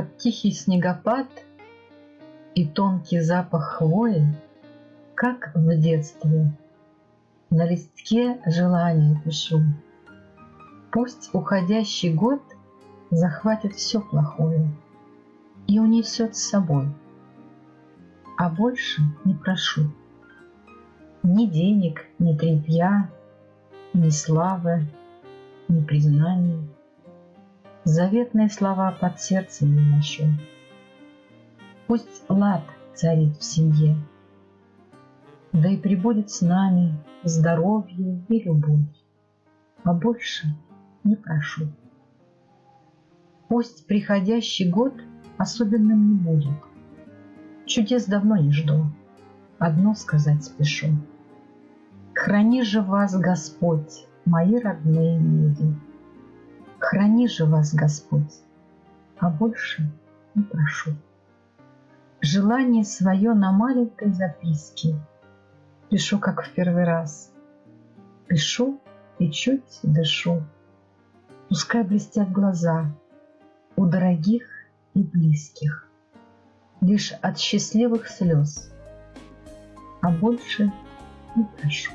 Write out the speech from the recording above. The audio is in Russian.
Под тихий снегопад и тонкий запах хвои, Как в детстве, на листке желания пишу. Пусть уходящий год захватит все плохое И унесет с собой, а больше не прошу. Ни денег, ни трепья, ни славы, ни признаний. Заветные слова под сердцем не ношу. Пусть лад царит в семье, Да и прибудет с нами здоровье и любовь, А больше не прошу. Пусть приходящий год особенным не будет, Чудес давно не жду, одно сказать спешу. Храни же вас, Господь, мои родные люди. Храни же вас, Господь, а больше не прошу. Желание свое на маленькой записке Пишу, как в первый раз. Пишу и чуть дышу. Пускай блестят глаза У дорогих и близких, Лишь от счастливых слез, А больше не прошу.